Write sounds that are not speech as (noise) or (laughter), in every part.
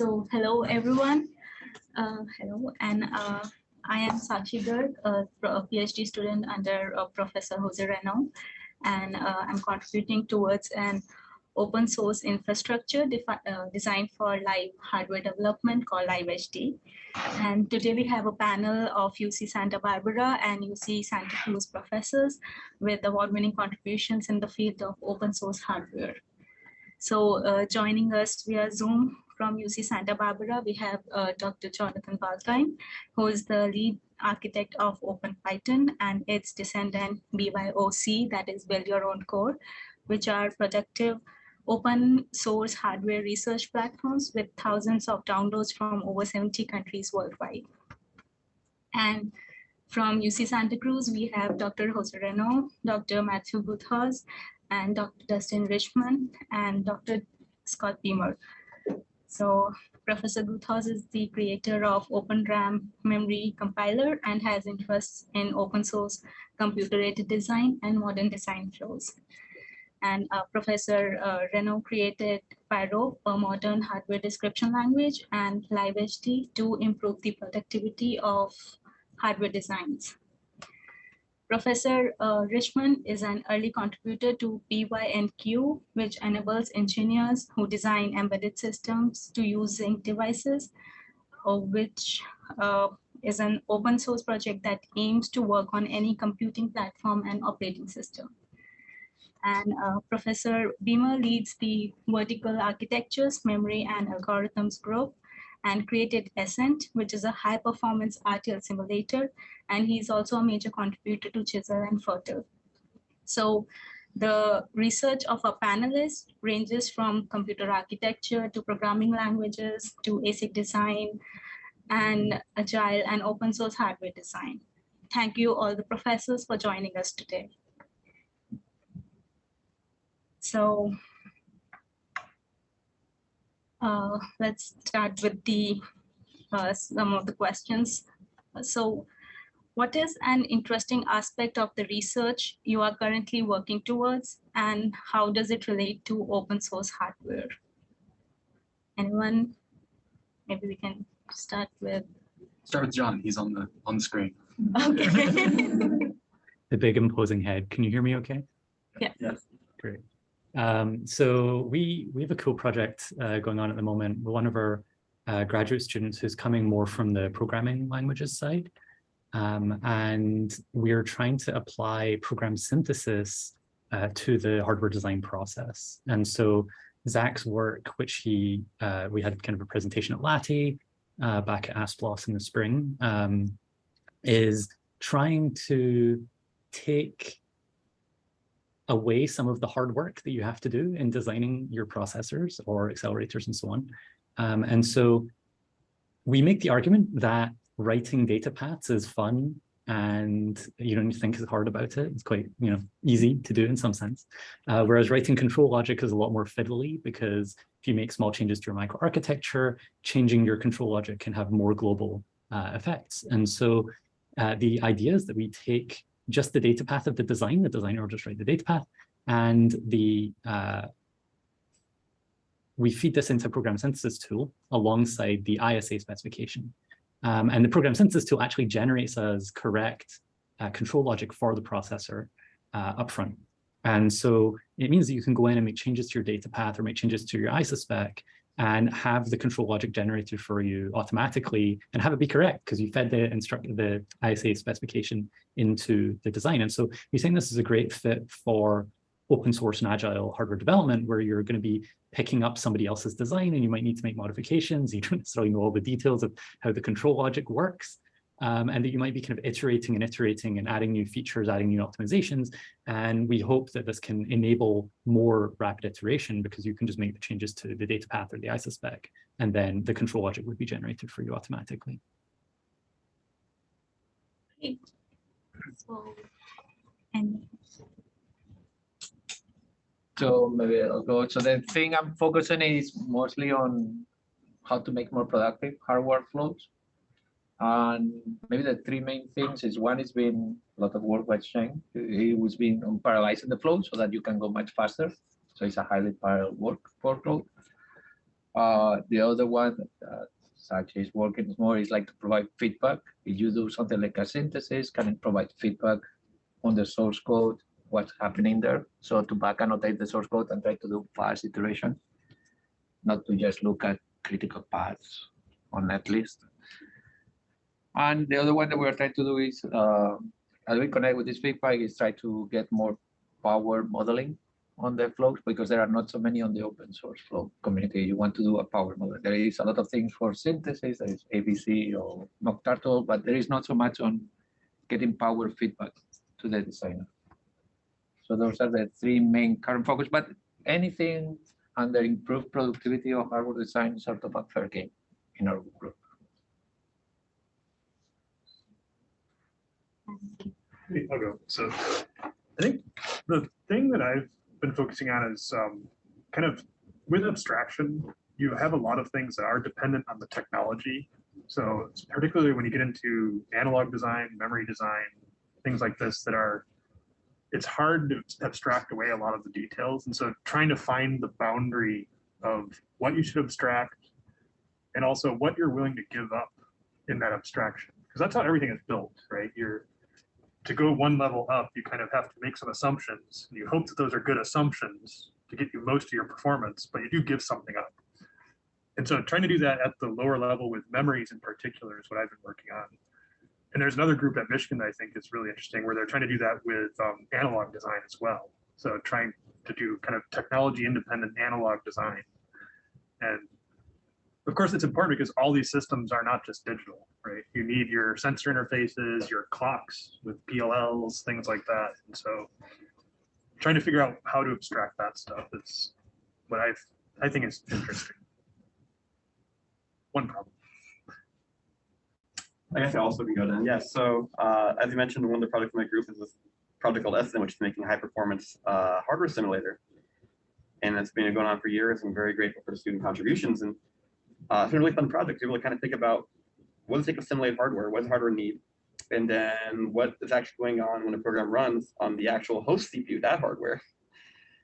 So hello, everyone. Uh, hello, and uh, I am Sakshi Garg, a, PhD student under uh, Professor Jose Renau, and uh, I'm contributing towards an open source infrastructure uh, designed for live hardware development called LiveHD. And today we have a panel of UC Santa Barbara and UC Santa Cruz professors with award-winning contributions in the field of open source hardware. So uh, joining us via Zoom from UC Santa Barbara, we have uh, Dr. Jonathan Balkind, who is the lead architect of OpenPiton and its descendant BYOC, that is Build Your Own Core, which are productive open source hardware research platforms with thousands of downloads from over 70 countries worldwide. And from UC Santa Cruz, we have Dr. Jose Renau, Dr. Matthew Guthaus, and Dr. Dustin Richmond, and Dr. Scott Beamer. So Professor Guthaus is the creator of OpenRAM memory compiler and has interests in open source computer-aided design and modern design flows. And uh, Professor uh, Renau created Pyrope, a modern hardware description language, and LiveHD to improve the productivity of hardware designs. Professor uh, Richmond is an early contributor to PYNQ, which enables engineers who design embedded systems to use Zynq devices, uh, which uh, is an open source project that aims to work on any computing platform and operating system. And uh, Professor Beamer leads the vertical architectures, memory and algorithms group and created ESSENT, which is a high performance RTL simulator. And he's also a major contributor to Chisel and FIRRTL. So the research of our panelists ranges from computer architecture to programming languages to ASIC design and agile and open source hardware design. Thank you all the professors for joining us today. So uh, let's start with the uh, some of the questions. So what is an interesting aspect of the research you are currently working towards and how does it relate to open source hardware? Anyone? Maybe we can start with Start with John. He's on the on the screen. Okay. (laughs) the big imposing head. Can you hear me okay? Yeah. Yes. Great. Um, so we, we have a cool project uh, going on at the moment. One of our uh, graduate students who's coming more from the programming languages side. Um, and we're trying to apply program synthesis uh, to the hardware design process. And so Zach's work, which he, uh, we had kind of a presentation at LATTE uh, back at ASPLOS in the spring, um, is trying to take away some of the hard work that you have to do in designing your processors or accelerators and so on. Um, and so we make the argument that writing data paths is fun and you don't think as hard about it. It's quite, you know, easy to do in some sense. Uh, whereas writing control logic is a lot more fiddly because if you make small changes to your microarchitecture, changing your control logic can have more global uh, effects. And so uh, the idea is that we take just the data path of the design. The designer will just write the data path and the uh, we feed this into program synthesis tool alongside the ISA specification. Um, and the program synthesis tool actually generates as correct uh, control logic for the processor uh, upfront. And so it means that you can go in and make changes to your data path or make changes to your ISA spec and have the control logic generated for you automatically and have it be correct because you fed the instruct the ISA specification into the design. And so we think this is a great fit for open source and agile hardware development where you're going to be picking up somebody else's design and you might need to make modifications. (laughs) You don't necessarily know all the details of how the control logic works, um, and that you might be kind of iterating and iterating and adding new features, adding new optimizations. And we hope that this can enable more rapid iteration because you can just make the changes to the data path or the ISA spec, and then the control logic would be generated for you automatically. So, and so maybe I'll go. So the thing I'm focusing is mostly on how to make more productive hardware flows. And maybe the three main things is one is been a lot of work by Sheng. He was being on parallelizing the flow so that you can go much faster. So it's a highly parallel work workload. Uh, the other one that Sakshi is working more is like to provide feedback. If you do something like a synthesis, can it provide feedback on the source code, what's happening there? So to back annotate the source code and try to do fast iteration, not to just look at critical paths on netlist. And the other one that we're trying to do is, uh, as we connect with this feedback, is try to get more power modeling on the flows because there are not so many on the open source flow community. You want to do a power model. There is a lot of things for synthesis, there is ABC or mockturtle, but there is not so much on getting power feedback to the designer. So those are the three main current focus, but anything under improved productivity of hardware design is sort of a fair game in our group. I'll go. So I think the thing that I've been focusing on is um, kind of with abstraction, you have a lot of things that are dependent on the technology. So it's particularly when you get into analog design, memory design, things like this that are, it's hard to abstract away a lot of the details. And so trying to find the boundary of what you should abstract and also what you're willing to give up in that abstraction. Because that's how everything is built, right? You're to go one level up, you kind of have to make some assumptions. And you hope that those are good assumptions to get you most of your performance, but you do give something up. And so trying to do that at the lower level with memories in particular is what I've been working on. And there's another group at Michigan that I think is really interesting where they're trying to do that with um, analog design as well. So trying to do kind of technology independent analog design. And of course, it's important because all these systems are not just digital, right? You need your sensor interfaces, your clocks with PLLs, things like that. And so trying to figure out how to abstract that stuff is what I've, I think is interesting. One problem. I guess I also can go then. Yes. So uh, as you mentioned, one of the projects in my group is this project called ESSENT, which is making high performance uh, hardware simulator. And it's been going on for years. I'm very grateful for the student contributions. And uh, it's been a really fun project to really kind of think about what does it simulate hardware? What does hardware need? And then what is actually going on when a program runs on the actual host CPU, that hardware. (laughs)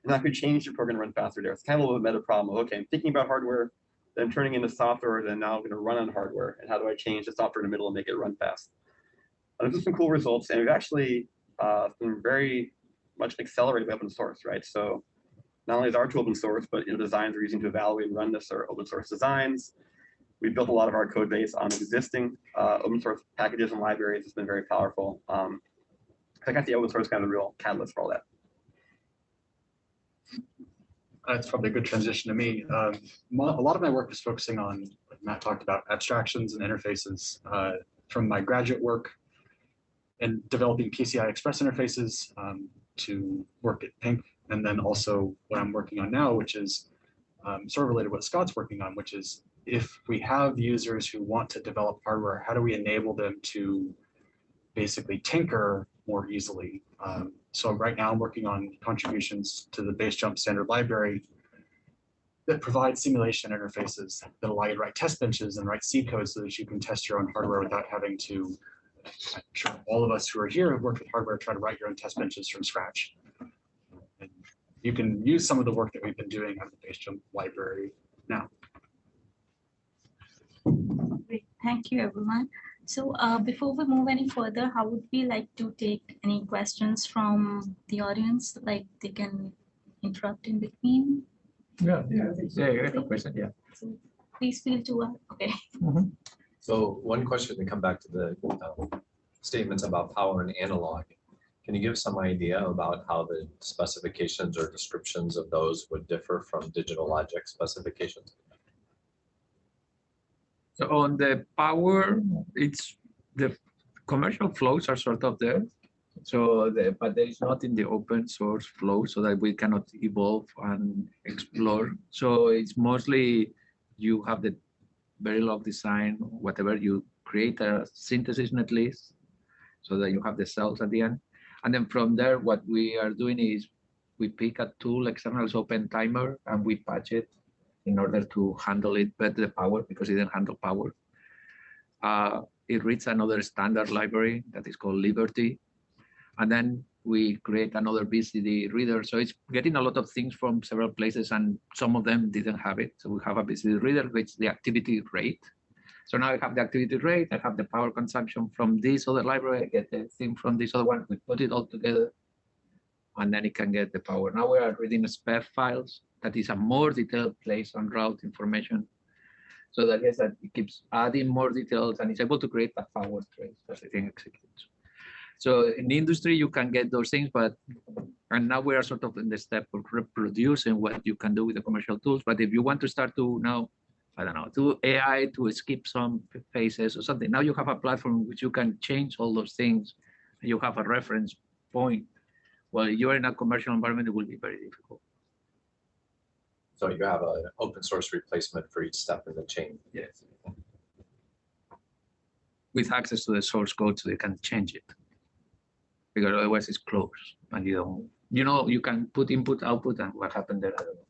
And that could change the program to run faster there. It's kind of a little bit meta problem of, okay, I'm thinking about hardware, then turning into software, then now I'm going to run on hardware. And how do I change the software in the middle and make it run fast? Uh, there's some cool results. And we've actually uh, been very much accelerated by open source, right? So not only is our tool open source, but you know, designs we're using to evaluate and run this are open source designs. We built a lot of our code base on existing uh, open source packages and libraries. It's been very powerful. Um, I think the open source kind of the real catalyst for all that. That's probably a good transition to me. Um, a lot of my work is focusing on, like Matt talked about, abstractions and interfaces uh, from my graduate work and developing PCI Express interfaces um, to work at PYNQ, and then also what I'm working on now, which is um, sort of related to what Scott's working on, which is if we have users who want to develop hardware, how do we enable them to basically tinker more easily? Um, so right now I'm working on contributions to the BaseJump standard library that provide simulation interfaces that allow you to write test benches and write C code so that you can test your own hardware without having to, I'm sure all of us who are here have worked with hardware, try to write your own test benches from scratch. And you can use some of the work that we've been doing on the BaseJump library now. Great, thank you, everyone. So uh, before we move any further, how would we like to take any questions from the audience? Like they can interrupt in between. Yeah, yeah, yeah, you have a question, yeah. So please feel to, uh, okay. So one question to come back to the um, statements about power and analog. Can you give some idea about how the specifications or descriptions of those would differ from digital logic specifications? So on the power, it's the commercial flows are sort of there. So the, but there is not in the open source flow so that we cannot evolve and explore. So it's mostly you have the very Verilog design, whatever you create a synthesis netlist so that you have the cells at the end. And then from there, what we are doing is we pick a tool, external OpenTimer, and we patch it in order to handle it better the power because it didn't handle power. Uh, it reads another standard library that is called Liberty. And then we create another VCD reader. So it's getting a lot of things from several places and some of them didn't have it. So we have a VCD reader, which the activity rate. So now I have the activity rate, I have the power consumption from this other library, I get the thing from this other one, we put it all together. And then it can get the power. Now we are reading SPEF files. That is a more detailed place on route information. So that guess that it keeps adding more details and it's able to create a power trace as the thing executes. So in the industry, you can get those things, but and now we are sort of in the step of reproducing what you can do with the commercial tools. But if you want to start to now, I don't know, do AI to skip some phases or something, now you have a platform which you can change all those things. You have a reference point. Well, you're in a commercial environment, it will be very difficult. So you have an open source replacement for each step in the chain. Yes. With access to the source code, so you can change it. Because otherwise it's closed and you don't, you know, you can put input, output, and what happened there, I don't know.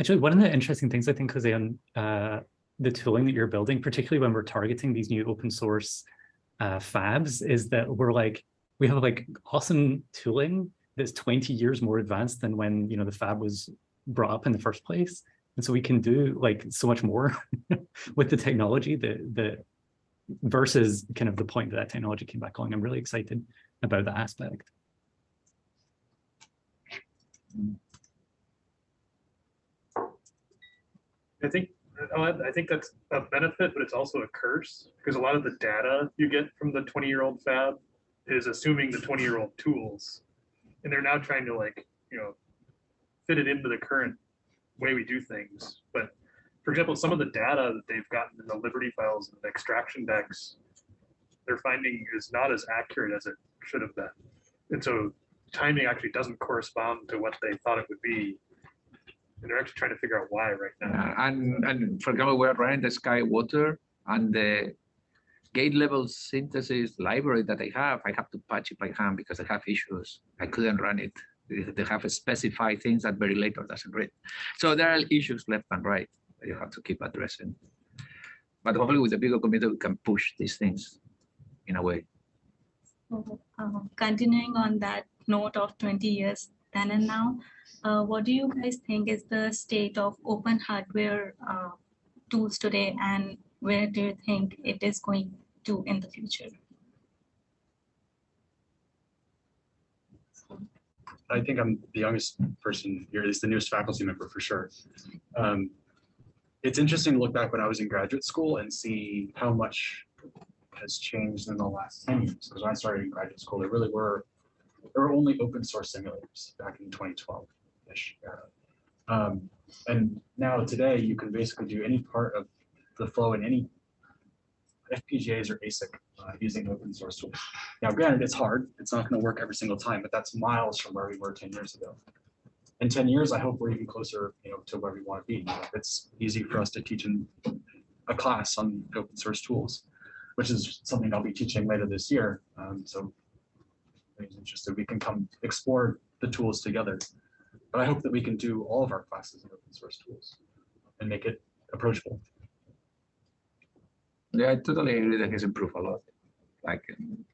Actually, one of the interesting things I think, Jose, on uh, the tooling that you're building, particularly when we're targeting these new open source uh, fabs, is that we're like, we have like awesome tooling that's 20 years more advanced than when, you know, the fab was brought up in the first place. And so we can do like so much more (laughs) with the technology that, that versus kind of the point that that technology came back on. I'm really excited about that aspect. I think, uh, I think that's a benefit, but it's also a curse because a lot of the data you get from the twenty year old fab is assuming the twenty year old tools. And they're now trying to like, you know, fit it into the current way we do things. But for example, some of the data that they've gotten in the Liberty files and the extraction decks, they're finding is not as accurate as it should have been. And so timing actually doesn't correspond to what they thought it would be. And they're actually trying to figure out why right now. And, and for example, we're running the SkyWater and the gate level synthesis library that I have, I have to patch it by hand because I have issues. I couldn't run it. They have specified things that Verilator doesn't read. So there are issues left and right that you have to keep addressing. But hopefully with the bigger community, we can push these things in a way. So, uh, Continuing on that note of 20 years then and now, uh, what do you guys think is the state of open hardware uh, tools today and where do you think it is going to in the future? I think I'm the youngest person here, at least the newest faculty member for sure. Um, It's interesting to look back when I was in graduate school and see how much has changed in the last ten years. Because when I started in graduate school, there really were, there were only open source simulators back in twenty twelve-ish. Um, And now today, you can basically do any part of the flow in any FPGAs or ASIC uh, using open source tools. Now, granted, it's hard. It's not going to work every single time, but that's miles from where we were 10 years ago. In 10 years, I hope we're even closer, you know, to where we want to be. It's easy for us to teach in a class on open source tools, which is something I'll be teaching later this year. Um, so if anybody's interested, we can come explore the tools together. But I hope that we can do all of our classes in open source tools and make it approachable. Yeah, I totally agree that has improved a lot. Like um,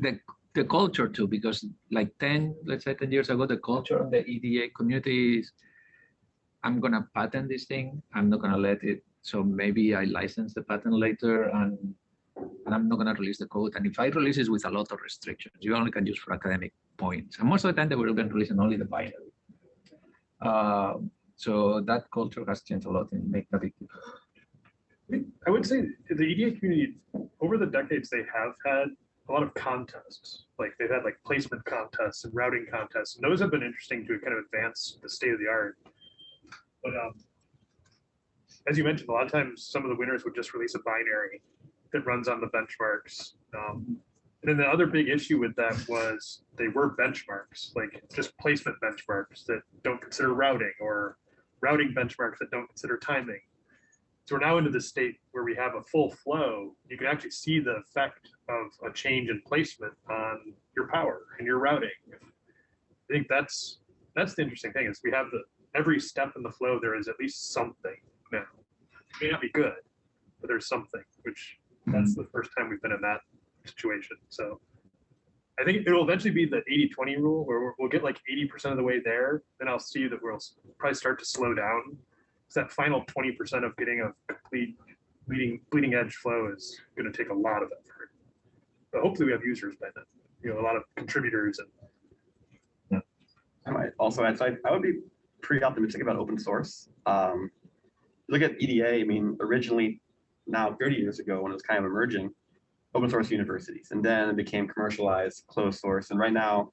the the culture too, because like 10, let's say 10 years ago, the culture of the EDA community is I'm gonna patent this thing. I'm not gonna let it. So maybe I license the patent later and and I'm not gonna release the code. And if I release it with a lot of restrictions, you only can use for academic points. And most of the time they were to release only the binary. Uh, so that culture has changed a lot and make. I would say the EDA community, over the decades, they have had a lot of contests. Like they've had like placement contests and routing contests, and those have been interesting to kind of advance the state of the art. But um, as you mentioned, a lot of times some of the winners would just release a binary that runs on the benchmarks. Um, and then the other big issue with that was they were benchmarks, like just placement benchmarks that don't consider routing or routing benchmarks that don't consider timing. So we're now into the state where we have a full flow. You can actually see the effect of a change in placement on your power and your routing. I think that's that's the interesting thing is we have the every step in the flow there is at least something now. It may not be good, but there's something, which that's the first time we've been in that situation. So I think it'll eventually be the 80-20 rule where we'll- we'll get like 80% of the way there. Then I'll see that we'll probably start to slow down. It's that final 20% of getting a complete bleeding, bleeding edge flow is going to take a lot of effort. But hopefully we have users by then, you know, a lot of contributors and I might also add, so I, I would be pretty optimistic about open source. Um, look at EDA, I mean, originally, now thirty years ago, when it was kind of emerging, open source universities, and then it became commercialized, closed source, and right now,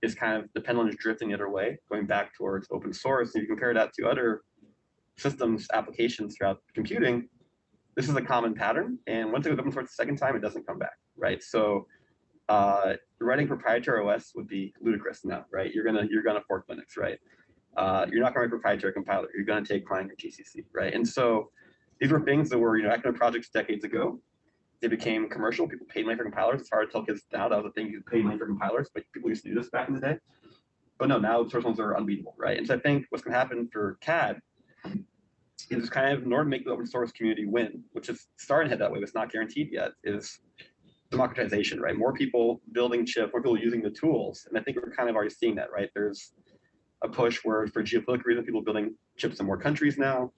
it's kind of the pendulum is drifting the other way, going back towards open source. If you compare that to other systems applications throughout computing, this is a common pattern, and once it goes open source the second time, it doesn't come back, right? So uh, writing proprietary OS would be ludicrous now, right? You're gonna you're gonna fork Linux, right? Uh, you're not gonna write proprietary compiler. You're gonna take Clang or GCC, right? And so these were things that were you know academic projects decades ago. They became commercial. People paid money for compilers. It's hard to tell kids now that was a thing. You paid money for compilers, but people used to do this back in the day. But no, now source ones are unbeatable, right? And so I think what's gonna happen for CAD is kind of in order to make the open source community win, which is starting to head that way, but it's not guaranteed yet, is democratization, right? More people building chips, more people using the tools. And I think we're kind of already seeing that, right? There's a push where for geopolitical reasons, people building chips in more countries now.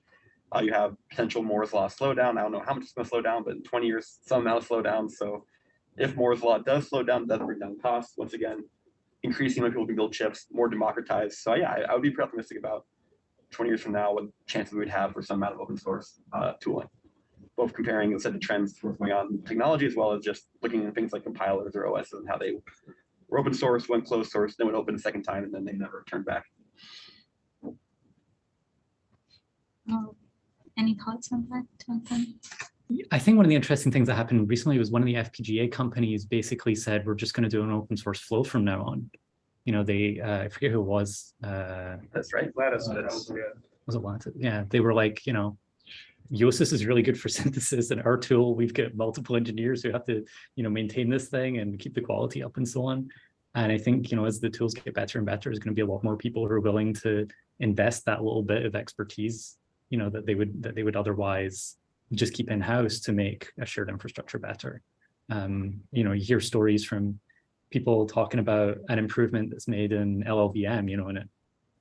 Uh, you have potential Moore's law slowdown. I don't know how much it's gonna slow down, but in 20 years, some amount of slowdown. So if Moore's law does slow down, it does bring down costs. Once again, increasing when people can build chips, more democratized. So yeah, I, I would be pretty optimistic about 20 years from now, what chances we'd have for some amount of open source uh, tooling both comparing the set of trends to what's going on in technology as well as just looking at things like compilers or OS and how they were open source, went closed source, then went open a second time, and then they never turned back. Uh, Any thoughts on that, Jonathan? I think one of the interesting things that happened recently was one of the FPGA companies basically said, we're just going to do an open source flow from now on. You know, they, uh, I forget who it was, uh, That's right. Lattice. Uh, fits, yeah. was it Lattice? Yeah, they were like, you know, Yosys is really good for (laughs) synthesis and our tool, we've got multiple engineers who have to, you know, maintain this thing and keep the quality up and so on. And I think, you know, as the tools get better and better, there's going to be a lot more people who are willing to invest that little bit of expertise, you know, that they would, that they would otherwise just keep in-house to make a shared infrastructure better. Um, you know, you hear stories from people talking about an improvement that's made in LLVM, you know, and it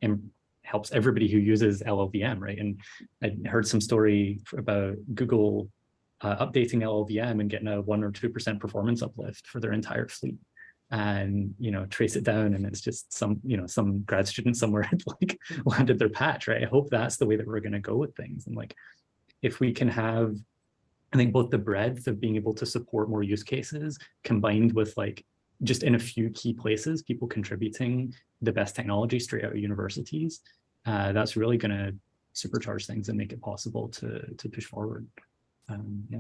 im- helps everybody who uses LLVM, right? And I heard some story about Google uh, updating LLVM and getting a one or two percent performance uplift for their entire fleet. And you know, trace it down, and it's just some you know some grad student somewhere had (laughs) like landed their patch, right? I hope that's the way that we're going to go with things. And like, if we can have, I think both the breadth of being able to support more use cases combined with like just in a few key places, people contributing the best technology straight out of universities, uh, that's really going to supercharge things and make it possible to to push forward. Um, yeah.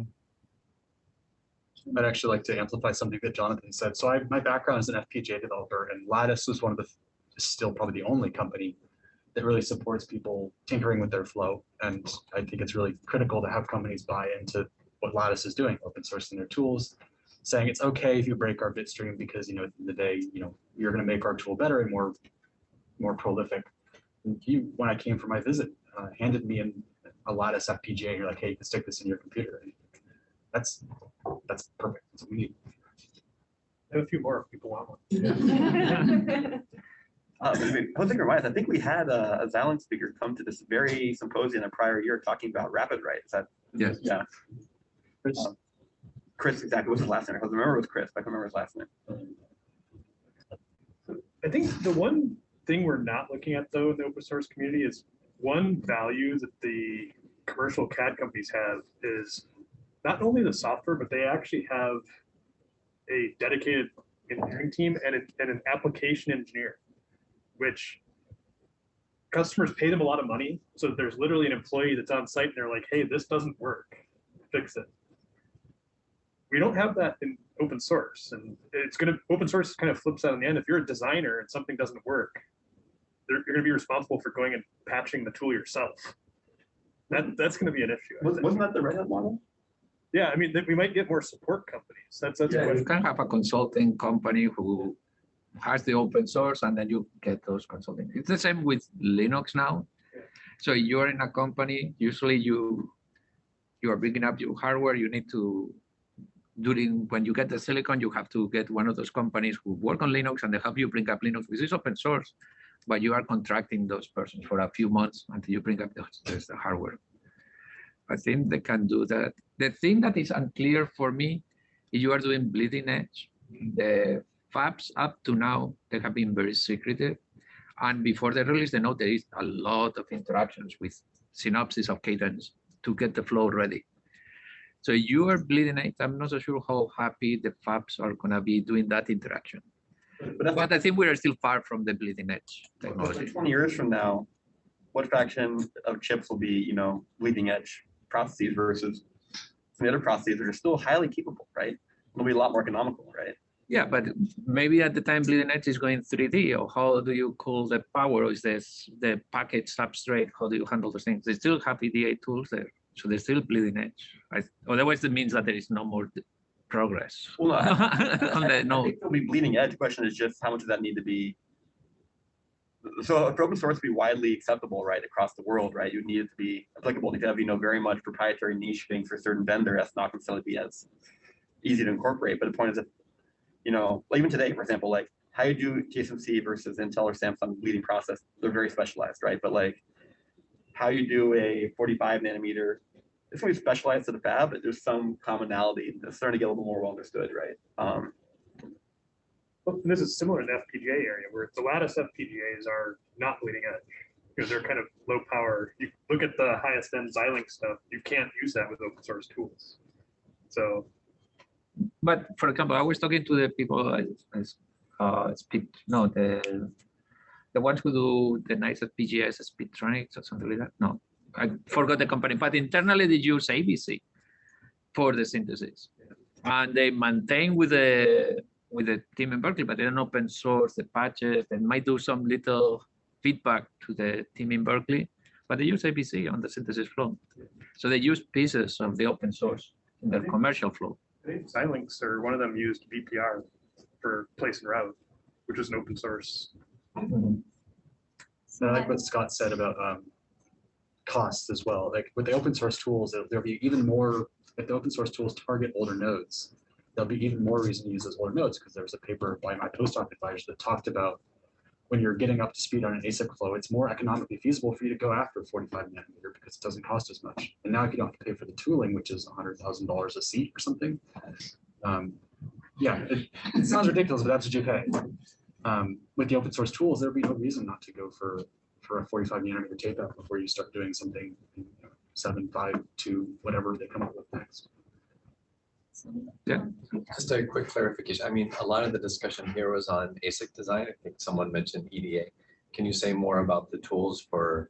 I'd actually like to amplify something that Jonathan said. So I, my background is an FPGA developer and Lattice was one of the, still probably the only company that really supports people tinkering with their flow. And I think it's really critical to have companies buy into what Lattice is doing, open sourcing their tools, saying it's okay if you break our bit stream because, you know, at the end of the day, you know, you're going to make our tool better and more, more prolific. And you, when I came for my visit, uh, handed me in a Lattice FPGA. And you're like, hey, you can stick this in your computer. And that's that's perfect. That's what we need. And a few more if people want one. (laughs) Uh, but we- one thing to I think we had a, a Xilinx speaker come to this very symposium a prior year talking about RapidWright. Is that? Yes. Yeah, Chris, Chris, exactly. What's his last name? I remember it was Chris, but I can't remember his last name. I think the one thing we're not looking at though in the open source community is one value that the commercial CAD companies have is not only the software, but they actually have a dedicated engineering team and, a- and an application engineer, which customers pay them a lot of money. So there's literally an employee that's on site and they're like, hey, this doesn't work, fix it. We don't have that in open source and it's gonna, open source kind of flips out in the end. If you're a designer and something doesn't work, you're gonna be responsible for going and patching the tool yourself. That, that's gonna be an issue. Was, think. wasn't that the Red Hat model? Yeah, I mean, that we might get more support companies. That's, that's Yeah, you can have a consulting company who has the open source and then you get those consulting. It's the same with Linux now. Yeah. So you're in a company, usually you, you are bringing up your hardware, you need to during when you get the silicon, you have to get one of those companies who work on Linux and they help you bring up Linux, which is open source, but you are contracting those persons for a few months until you bring up the, the hardware. I think they can do that. The thing that is unclear for me, if you are doing bleeding edge, the fabs up to now, they have been very secretive. And before they release the node, there is a lot of interactions with Synopsys of cadence to get the flow ready. So you are bleeding edge. I'm not so sure how happy the fabs are gonna be doing that interaction. But But I think we are still far from the bleeding edge technology. Twenty years from now, what fraction of chips will be, you know, bleeding edge processes versus some the other processes that are still highly capable, right? It'll be a lot more economical, right? Yeah, but maybe at the time bleeding edge is going 3D, or how do you cool the power? Or is this the package substrate? How do you handle those things? They still have EDA tools there, so they're still bleeding edge. I, otherwise, it means that there is no more progress (laughs) Well, (laughs) no, I- on I- the I think It'll be bleeding edge. The question is just how much does that need to be? So for open source to be widely acceptable, right, across the world, right, you need it to be applicable. You have, you know, very much proprietary niche things for a certain vendor, that's not necessarily be as easy to incorporate. But the point is that, you know, even today, for example, like how you do TSMC versus Intel or Samsung bleeding process, they're very specialized, right? But like how you do a 45 nanometer, it's going to be specialized to the fab, but there's some commonality that's starting to get a little more well understood, right? Um, Well, and this is similar in the FPGA area where the lattice FPGAs are not bleeding edge. Because they're kind of low power. You look at the highest end Xilinx stuff, you can't use that with open source tools. So But for example, I was talking to the people, as, as, uh, speed, no, the the ones who do the nice FPGAs, Speedtronics or something like that. No, I forgot the company, but internally they use ABC for the synthesis, and they maintain with the with the team in Berkeley, but they don't open source the patches. They might do some little feedback to the team in Berkeley, but they use ABC on the synthesis flow. So they use pieces of the open source in their commercial flow. I think Xilinx or one of them used VPR for place and route, which is an open source. And I like what Scott said about um, costs as well. Like with the open source tools, there- there'll be even more, if the open source tools target older nodes, there'll be even more reason to use those older nodes because there was a paper by my postdoc advisor that talked about when you're getting up to speed on an ASIC flow, it's more economically feasible for you to go after 45 nanometer because it doesn't cost as much. And now if you don't have to pay for the tooling, which is $100,000 a seat or something, um, yeah, it, it sounds ridiculous, but that's what you pay. Um, with the open source tools, there'd be no reason not to go for for a 45 nanometer tape out before you start doing something you know, seven, five, two, whatever they come up with next. Yeah. um, Just a quick clarification. I mean, a lot of the discussion here was on ASIC design. I think someone mentioned EDA. Can you say more about the tools for,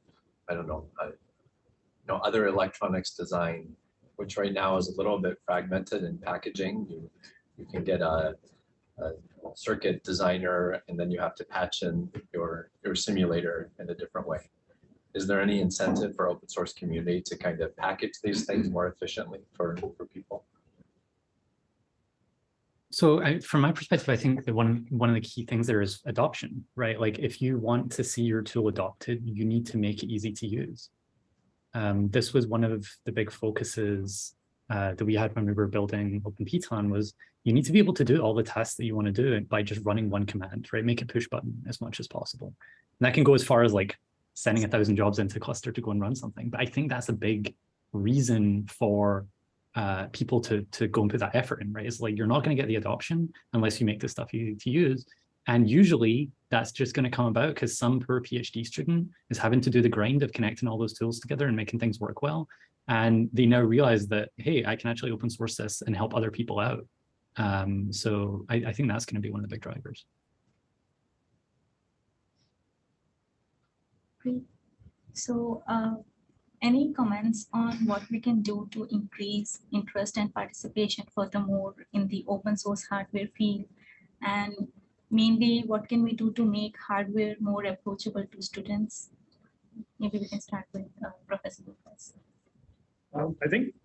I don't know, uh, you know, other electronics design, which right now is a little bit fragmented in packaging. You, you can get a, a circuit designer and then you have to patch in your, your simulator in a different way. Is there any incentive for open source community to kind of package these things more efficiently for, for people? So I, from my perspective, I think that one one of the key things there is adoption, right? Like if you want to see your tool adopted, you need to make it easy to use. Um, this was one of the big focuses uh, that we had when we were building Open OpenPiton was you need to be able to do all the tasks that you want to do by just running one command, right? Make it push button as much as possible. And that can go as far as like sending a thousand jobs into a cluster to go and run something. But I think that's a big reason for uh, people to to go and put that effort in, right? It's like you're not going to get the adoption unless you make this stuff easy to use. And usually that's just going to come about because some poor PhD student is having to do the grind of connecting all those tools together and making things work well. And they now realize that, hey, I can actually open source this and help other people out. Um, so I, I think that's going to be one of the big drivers. Great. So, uh, any comments on what we can do to increase interest and participation furthermore in the open source hardware field? And mainly, what can we do to make hardware more approachable to students? Maybe we can start with uh, Professor Lucas. Um, I think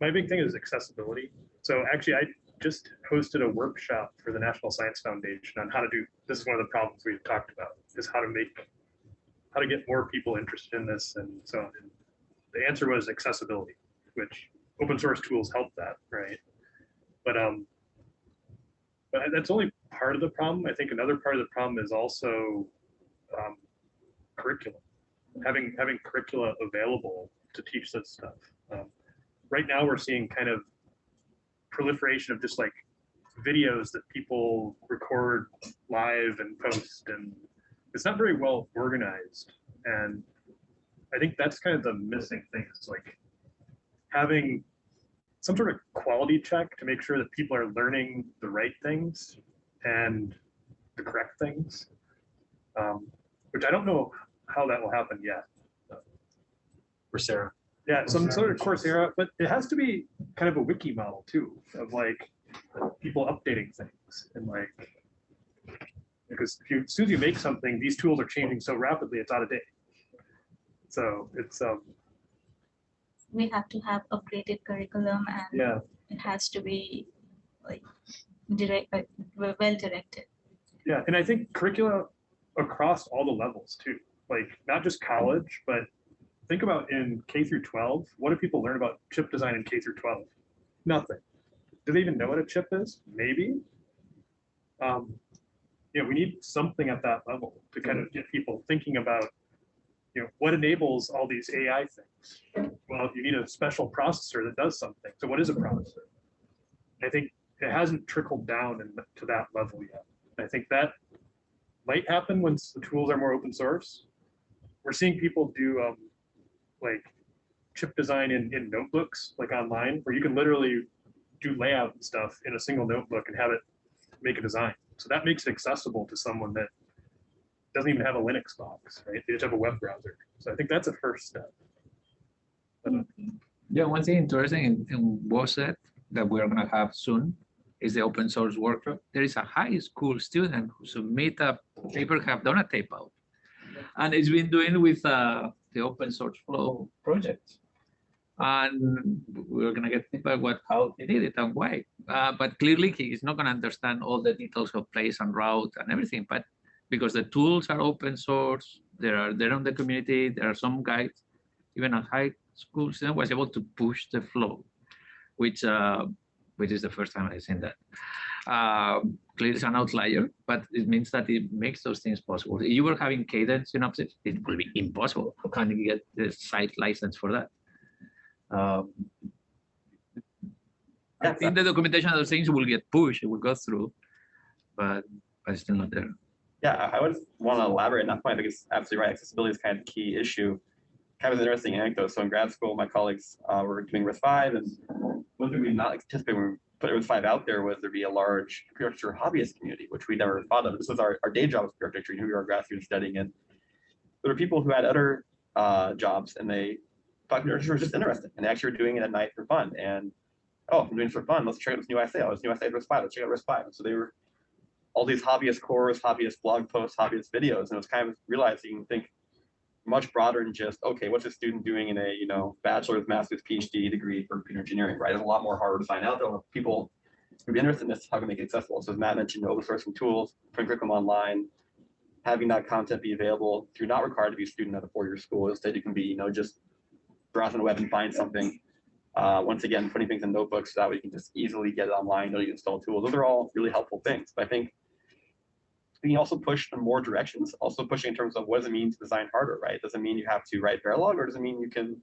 my big thing is accessibility. So actually, I just hosted a workshop for the National Science Foundation on how to do, this is one of the problems we've talked about, is how to make, how to get more people interested in this and so on. And The answer was accessibility, which open source tools help that, right? But, um, but that's only part of the problem. I think another part of the problem is also, um, curriculum. Having, having curricula available to teach this stuff. Um, Right now, we're seeing kind of proliferation of just like videos that people record live and post and it's not very well organized. And I think that's kind of the missing thing is like having some sort of quality check to make sure that people are learning the right things and the correct things. Um, which I don't know how that will happen yet. Coursera. Yeah, some sort of Coursera, but it has to be kind of a wiki model too, of like people updating things and like. Because if you, as soon as you make something, these tools are changing so rapidly, it's out of date. So it's, um, We have to have upgraded curriculum and yeah, it has to be like direct, uh, well directed. yeah, and I think curricula across all the levels too, like not just college, but think about in K through twelve, what do people learn about chip design in K through twelve? Nothing. Do they even know what a chip is? Maybe. Um, yeah, we need something at that level to kind of get people thinking about, you know, what enables all these AI things? Well, you need a special processor that does something. So what is a processor? I think it hasn't trickled down in, to that level yet. I think that might happen once the tools are more open source. We're seeing people do um, like chip design in, in notebooks, like online, where you can literally do layout and stuff in a single notebook and have it make a design. So that makes it accessible to someone that doesn't even have a Linux box, right? They just have a web browser. So I think that's a first step. Yeah, one thing interesting in, in WOSET that we're gonna have soon is the open source workshop. There is a high school student who submit a paper, have done a tape out. And it's been doing with uh, the open source flow project. And we're gonna get feedback what, how they did it and why. Uh, but clearly he is not gonna understand all the details of place and route and everything, but because the tools are open source, there are, there on the community, there are some guides, even a high school student was able to push the flow, which uh, which is the first time I've seen that. Uh, clearly it's an outlier, but it means that it makes those things possible. If you were having cadence Synopsys, it would be impossible. How can you get the site license for that? Um, I think the documentation of those things will get pushed, it will go through, but, but it's still not there. Yeah, I would want to elaborate on that point. I think it's absolutely right. Accessibility is kind of the key issue. Kind of an interesting anecdote. So in grad school, my colleagues uh, were doing RISC five, and one thing we not anticipate when put RISC five out there was there'd be a large architecture hobbyist community, which we never thought of. This was our, our day job as architecture. Know, we were grad students studying it. There were people who had other uh, jobs, and they thought architecture was just interesting, and they actually were doing it at night for fun. And oh, I'm doing this for fun. Let's check out this new essay. Oh, this new essay RISC five. Let's check out RISC five. So they were all these hobbyist cores, hobbyist blog posts, hobbyist videos, and it was kind of realizing think much broader than just okay, what's a student doing in a you know bachelor's, master's, PhD degree for computer engineering, right? It's a lot more harder to find out though. If people would be interested in this, how can make it accessible? So as Matt mentioned, open sourcing tools, putting curriculum online, having that content be available. You're not required to be a student at a four-year school. Instead, you can be you know just browse on the web and find something. Uh, once again, putting things in notebooks so that way you can just easily get it online, you install tools. Those are all really helpful things. But I think can also push in more directions, also pushing in terms of what does it mean to design hardware, right? Does it mean you have to write Verilog or does it mean you can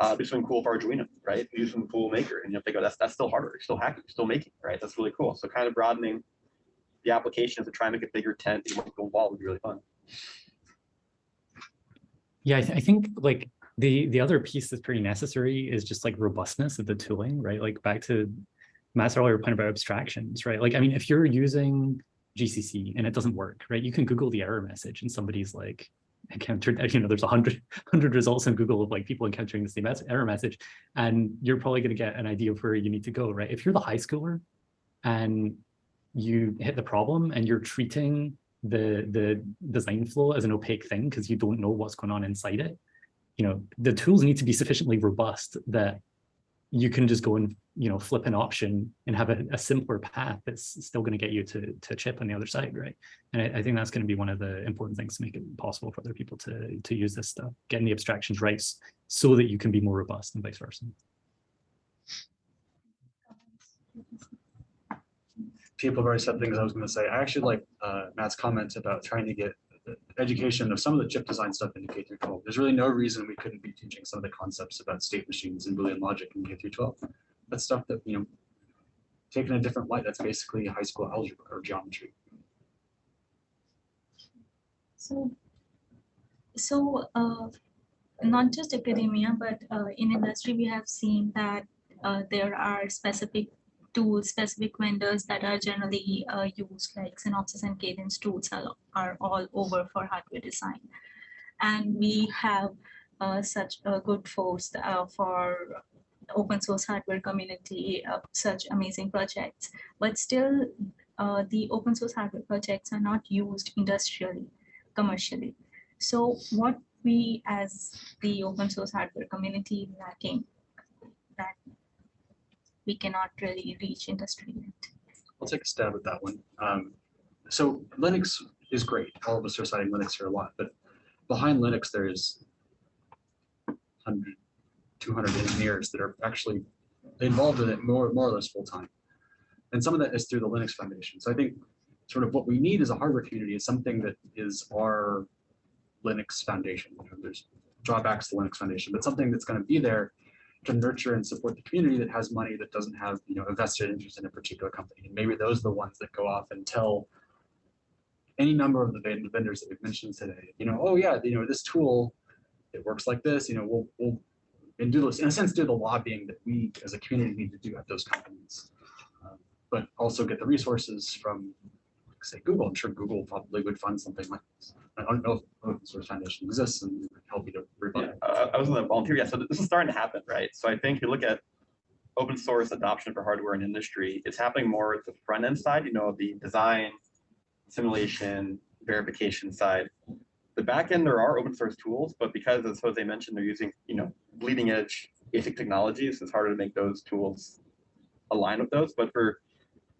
uh, do something cool for Arduino, right? Do some cool maker and you have to go, that's, that's still hardware, you're still hacking, you're still making, right? That's really cool. So kind of broadening the applications to try and make a bigger tent, a more wall would be really fun. Yeah, I, th I think like the the other piece that's pretty necessary is just like robustness of the tooling, right? Like back to Matt's earlier point about abstractions, right? Like, I mean, if you're using GCC and it doesn't work, right? You can Google the error message and somebody's like encountered, (laughs) you know, there's a hundred, (laughs) hundred results in Google of like people encountering the same error message, and you're probably going to get an idea of where you need to go, right? If you're the high schooler and you hit the problem and you're treating the the design flow as an opaque thing because you don't know what's going on inside it, you know, the tools need to be sufficiently robust that you can just go and you know flip an option and have a, a simpler path that's still going to get you to to chip on the other side right and I, I think that's going to be one of the important things to make it possible for other people to to use this stuff getting the abstractions right so that you can be more robust and vice versa people have already said things I was gonna say. I actually like uh, Matt's comment about trying to get education of some of the chip design stuff into K through twelve. There's really no reason we couldn't be teaching some of the concepts about state machines and Boolean logic in K through twelve. That's stuff that, you know, taken a different light, that's basically high school algebra or geometry. So, so uh, not just academia, but uh, in industry, we have seen that uh, there are specific tools, specific vendors that are generally uh, used, like Synopsys and Cadence tools are, are all over for hardware design. And we have uh, such a good force uh, for open source hardware community, uh, such amazing projects, but still uh, the open source hardware projects are not used industrially, commercially. So what we as the open source hardware community lacking that we cannot really reach industry yet. I'll take a stab at that one. Um, so Linux is great. All of us are citing Linux here a lot, but behind Linux, there is 100, 200 engineers that are actually involved in it more, more or less full time. And some of that is through the Linux Foundation. So I think sort of what we need as a hardware community is something that is our Linux Foundation. You know, there's drawbacks to the Linux Foundation, but something that's going to be there to nurture and support the community that has money that doesn't have you know a vested interest in a particular company. And maybe those are the ones that go off and tell any number of the vendors that we've mentioned today, you know, oh yeah, you know, this tool, it works like this, you know, we'll, we'll, and do this, in a sense, do the lobbying that we as a community need to do at those companies. Um, But also get the resources from, like, say, Google. I'm sure Google probably would fund something like this. I don't know if open source foundation exists and help you to rebut Yeah, uh, I was gonna volunteer, yeah, so this is starting to happen, right? So I think you look at open source adoption for hardware and industry, it's happening more at the front end side, you know, the design, simulation, verification side. The back end, there are open source tools, but because as Jose mentioned, they're using, you know, bleeding edge ASIC technologies, it's harder to make those tools align with those. But for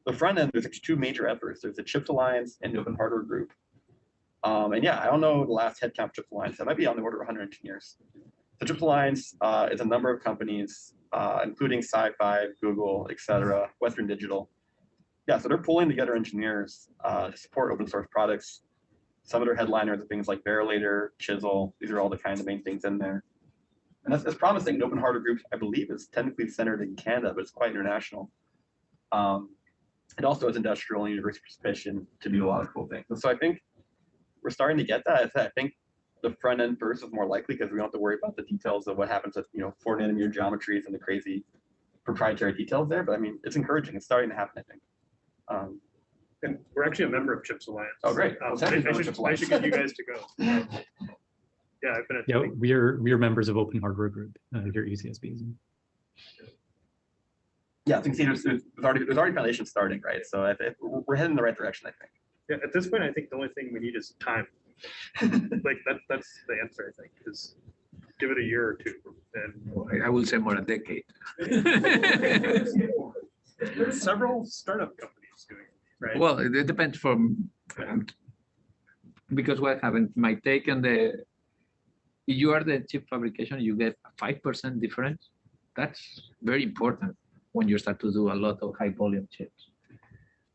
the front end, there's two major efforts. There's the CHIPS Alliance and the Open Hardware Group. Um, and yeah, I don't know the last headcount CHIPS Alliance. That might be on the order of 100 engineers. The CHIPS Alliance uh, is a number of companies, uh, including SiFive, Google, et cetera, Western Digital. Yeah, so they're pulling together engineers uh, to support open source products. Some of their headliners are things like Verilator, Chisel. These are all the kind of main things in there. And that's, that's promising. Open Hardware Group, I believe, is technically centered in Canada, but it's quite international. Um, it also has industrial and university participation to do a lot of cool things. And so I think we're starting to get that. I I think the front end first is more likely because we don't have to worry about the details of what happens with you know four nanometer geometries and the crazy proprietary details there. But I mean, it's encouraging. It's starting to happen. I think. Um, And (laughs) we're actually a member of CHIPS Alliance. Oh, great. Um, Well, I thank you I for should, CHIPS I should get you guys to go. (laughs) Yeah, I've been Yeah, attending. we are we are members of Open Hardware Group uh, here at UCSB. yeah, I think see, there's, there's already there's already foundation starting, right? So I think we're we're heading in the right direction. I think. Yeah, at this point, I think the only thing we need is time. (laughs) Like, that, that's the answer, I think, is give it a year or two and. I- I will say more than a decade. There's several startup companies doing, it, right? Well, it it depends from, because what happened, my take on the, you are the chip fabrication, you get a five percent difference. That's very important when you start to do a lot of high volume chips.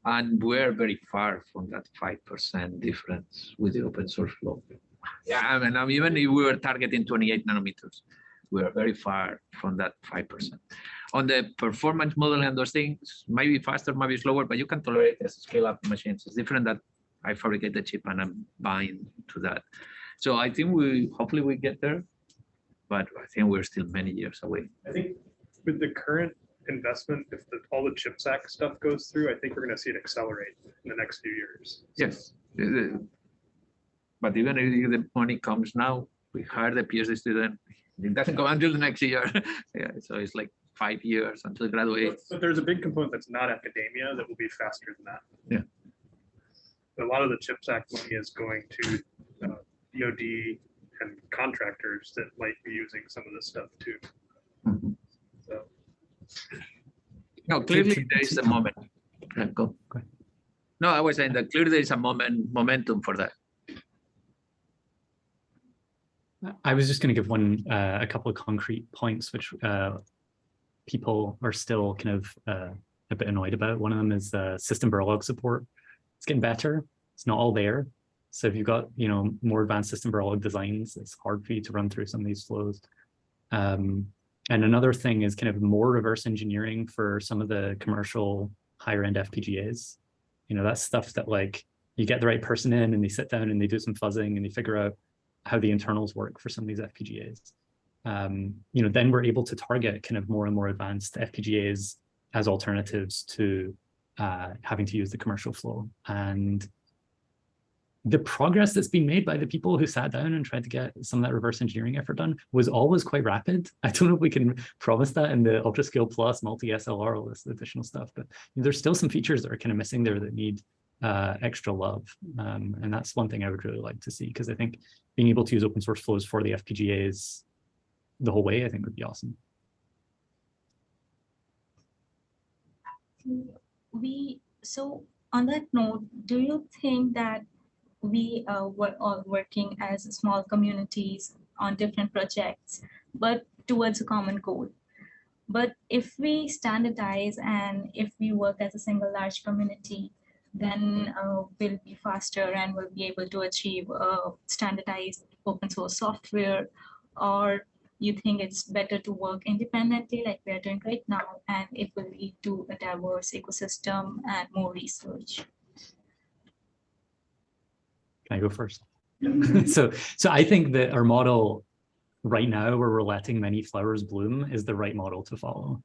And we're very far from that five percent difference with the open source flow. Yeah, I mean, I mean, even if we were targeting twenty-eight nanometers, we are very far from that five percent. On the performance model and those things, might be faster, might be slower, but you can tolerate this scale up machines. It's different that I fabricate the chip and I'm buying to that. So I think we, hopefully we get there, but I think we're still many years away. I think with the current investment, if the, all the CHIPS Act stuff goes through, I think we're gonna see it accelerate in the next few years. Yes. But even if the money comes now, we hire the PhD student, it doesn't come until the next year. (laughs) Yeah, so it's like five years until graduate. But but there's a big component that's not academia that will be faster than that. Yeah. A lot of the CHIPS Act money is going to uh, DOD and contractors that might be using some of this stuff too. Mhm. So No, clearly there is a moment. Yeah, Go. Go ahead. No, I was saying that clearly there is a moment, momentum for that. I was just going to give one, uh, a couple of concrete points, which uh, people are still kind of uh, a bit annoyed about. One of them is uh, system Verilog support. It's getting better. It's not all there. So if you've got, you know, more advanced system Verilog designs, it's hard for you to run through some of these flows. Um, and another thing is kind of more reverse engineering for some of the commercial higher end FPGAs. You know, that's stuff that like you get the right person in and they sit down and they do some fuzzing and they figure out how the internals work for some of these FPGAs. Um, you know, then we're able to target kind of more and more advanced FPGAs as alternatives to uh, having to use the commercial flow. And the progress that's been made by the people who sat down and tried to get some of that reverse engineering effort done was always quite rapid. (laughs) I don't know if we can promise that in the UltraScale Plus, multi-SLR, all this additional stuff, but there's still some features that are kind of missing there that need uh, extra love. Um, and that's one thing I would really like to see, because I think being able to use open source flows for the FPGAs the whole way, I think would be awesome. We, so on that note, do you think that we uh, were all working as small communities on different projects, but towards a common goal? But if we standardize and if we work as a single large community, then uh, we'll be faster and we'll be able to achieve uh, standardized open source software or you think it's better to work independently like we're doing right now and it will lead to a diverse ecosystem and more research? Can i go first? (laughs) So so i think that our model right now where we're letting many flowers bloom is the right model to follow.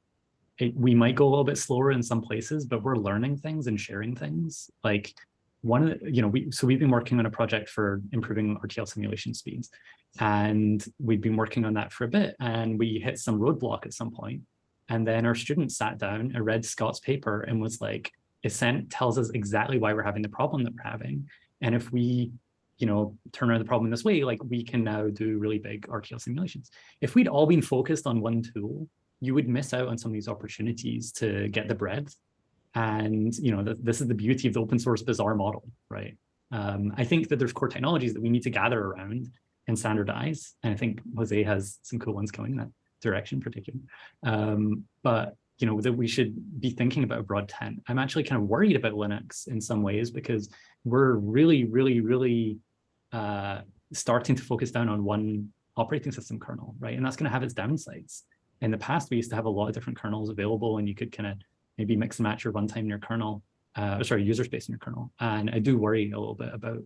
It, we might go a little bit slower in some places but we're learning things and sharing things. Like one of the, you know, we, so we've been working on a project for improving RTL simulation speeds and we've been working on that for a bit and we hit some roadblock at some point. and then our student sat down and read Scott's paper and was like, it sent, tells us exactly why we're having the problem that we're having. And if we, you know, turn around the problem this way, like we can now do really big RTL simulations. If we'd all been focused on one tool, you would miss out on some of these opportunities to get the breadth and you know, th this is the beauty of the open source bazaar model, right? Um, I think that there's core technologies that we need to gather around and standardize. And I think Jose has some cool ones going in that direction particularly. Um, but you know, that we should be thinking about a broad tent. I'm actually kind of worried about Linux in some ways because we're really, really, really uh, starting to focus down on one operating system kernel, right? And that's going to have its downsides. In the past, we used to have a lot of different kernels available and you could kind of maybe mix and match your runtime in your kernel, uh, sorry, user space in your kernel. And I do worry a little bit about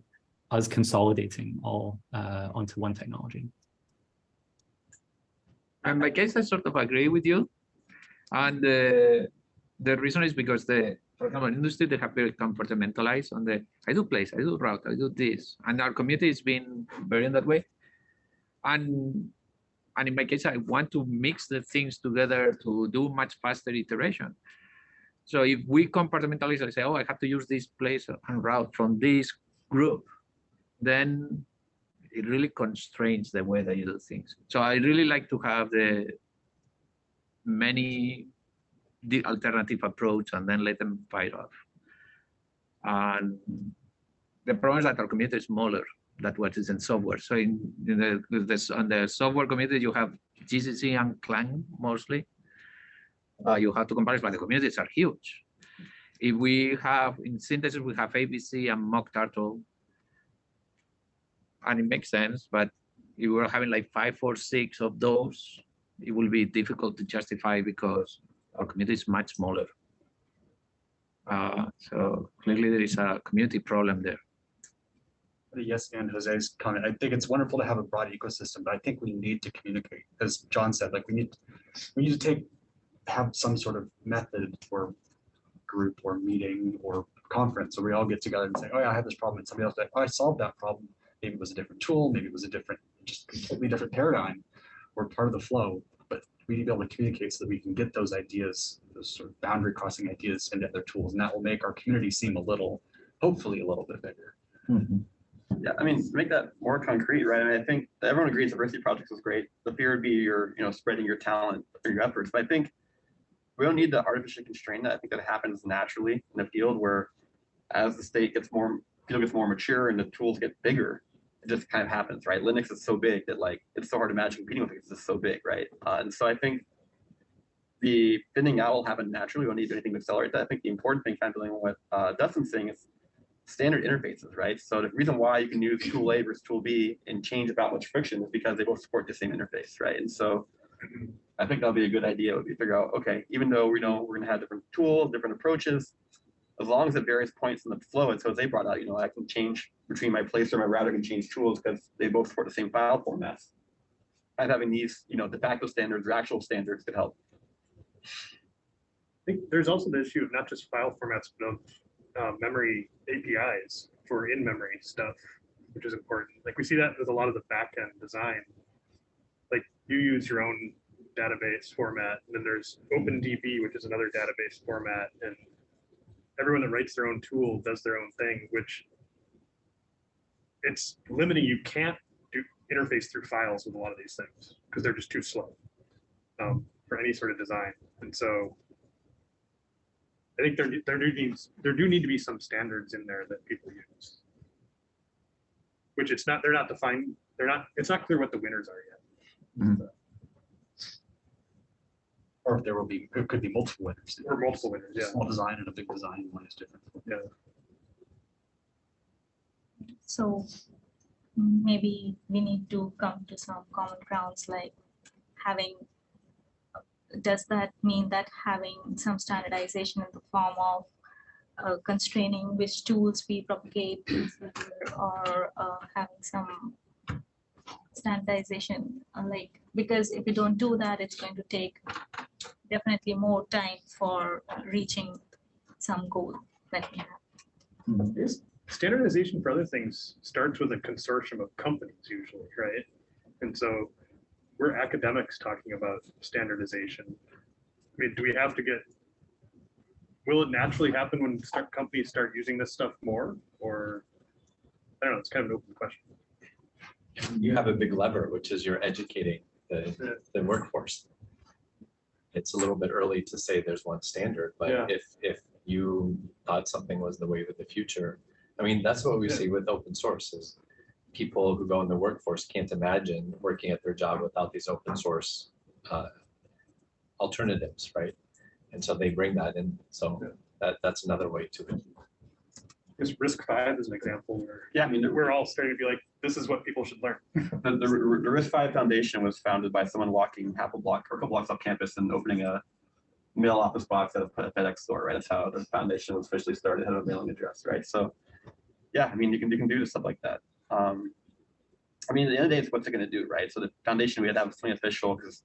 us consolidating all uh, onto one technology. In I guess I sort of agree with you. And uh, the reason is because the, for example, industry, they have very compartmentalized on the, I do place, I do route, I do this. And our community has been very in that way. And, and in my case, I want to mix the things together to do much faster iteration. So if we compartmentalize I say, oh, I have to use this place and route from this group, then it really constrains the way that you do things. So I really like to have the many the alternative approach and then let them fight off. And the problem is that our community is smaller than what is in software. So in, in the this on the software community, you have GCC and Clang mostly uh, you have to compare but the communities are huge. If we have, in synthesis, we have ABC and mockturtle, and it makes sense, but if we're having like five or six of those, it will be difficult to justify because our community is much smaller. Uh, so clearly there is a community problem there. Yes, and Jose's comment. I think it's wonderful to have a broad ecosystem, but I think we need to communicate. As John said, like we need we need to take have some sort of method or group or meeting or conference where we all get together and say, oh yeah, I have this problem. And somebody else like, oh, I solved that problem. Maybe it was a different tool, maybe it was a different, just completely different paradigm or part of the flow. But we need to be able to communicate so that we can get those ideas, those sort of boundary crossing ideas into other tools. And that will make our community seem a little, hopefully a little bit bigger. Mm -hmm. Yeah, I mean, make that more concrete, right? I mean, I think everyone agrees diversity projects is great. The fear would be you're, you know, spreading your talent or your efforts. But I think we don't need to artificially constrain that. I think that happens naturally in the field where as the state gets more, field gets more mature and the tools get bigger, it just kind of happens, right? Linux is so big that like, it's so hard to imagine competing with it because it's so big, right? Uh, and so I think the thinning out will happen naturally. We don't need to do anything to accelerate that. I think the important thing, kind of dealing with uh, Dustin's saying is standard interfaces, right? So the reason why you can use tool A versus tool B and change about much friction is because they both support the same interface, right? And so I think that'll be a good idea. Would be figure out, okay, even though we know we're gonna have different tools, different approaches, as long as at various points in the flow, and so as they brought out, you know, I can change between my placer and my router can change tools because they both support the same file formats. And having these, you know, de facto standards or actual standards could help. I think there's also the issue of not just file formats, but of uh, memory APIs for in-memory stuff, which is important. Like we see that with a lot of the back-end design. Like you use your own database format, and then there's OpenDB, which is another database format, and everyone that writes their own tool does their own thing, which it's limiting. You can't do interface through files with a lot of these things because they're just too slow um, for any sort of design. And so I think there, there do needs, there do need to be some standards in there that people use. Which it's not, they're not defined, they're not, it's not clear what the winners are yet. Or if there will be, it could be multiple winners. Or multiple winners, yeah. Small design and a big design, one is different. Yeah. So maybe we need to come to some common grounds like having, does that mean that having some standardization in the form of uh, constraining which tools we propagate or uh, having some standardization, uh, like, because if we don't do that, it's going to take definitely more time for reaching some goal that we have. Is Standardization for other things starts with a consortium of companies usually, right? And so we're academics talking about standardization. I mean, do we have to get, will it naturally happen when start companies start using this stuff more or? I don't know, it's kind of an open question. You have a big lever, which is you're educating the, the workforce. It's a little bit early to say there's one standard, Yeah. but if, if you thought something was the wave of the future, I mean, that's what we Yeah. see with open source is people who go in the workforce can't imagine working at their job without these open source uh, alternatives, right? And so they bring that in. So Yeah. that, that's another way to it. Because RISC Five is an example where Yeah, I mean, we're all starting to be like, this is what people should learn. the, the the RISC Five Foundation was founded by someone walking half a block or a couple blocks off campus and opening a mail office box at a FedEx store, right? That's how the foundation was officially started, had a mailing address, right? So, yeah, I mean, you can, you can do stuff like that. Um, I mean, at the end of the day, it's what's it gonna do, right? So the foundation, we had to have something official, because